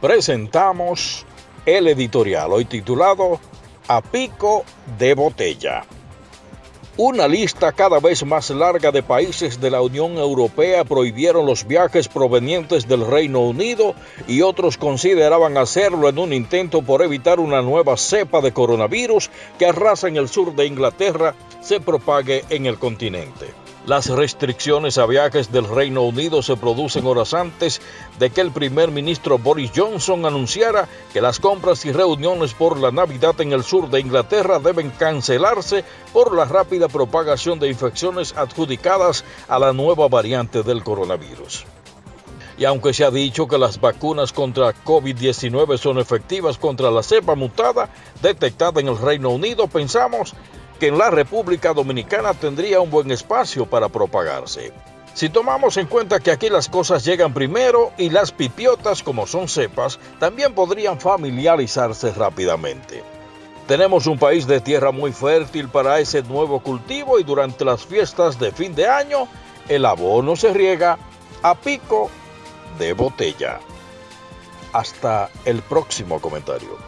presentamos el editorial hoy titulado A Pico de Botella. Una lista cada vez más larga de países de la Unión Europea prohibieron los viajes provenientes del Reino Unido y otros consideraban hacerlo en un intento por evitar una nueva cepa de coronavirus que arrasa en el sur de Inglaterra se propague en el continente. Las restricciones a viajes del Reino Unido se producen horas antes de que el primer ministro Boris Johnson anunciara que las compras y reuniones por la Navidad en el sur de Inglaterra deben cancelarse por la rápida propagación de infecciones adjudicadas a la nueva variante del coronavirus. Y aunque se ha dicho que las vacunas contra COVID-19 son efectivas contra la cepa mutada detectada en el Reino Unido, pensamos que en la República Dominicana tendría un buen espacio para propagarse. Si tomamos en cuenta que aquí las cosas llegan primero y las pipiotas, como son cepas, también podrían familiarizarse rápidamente. Tenemos un país de tierra muy fértil para ese nuevo cultivo y durante las fiestas de fin de año el abono se riega a pico de botella. Hasta el próximo comentario.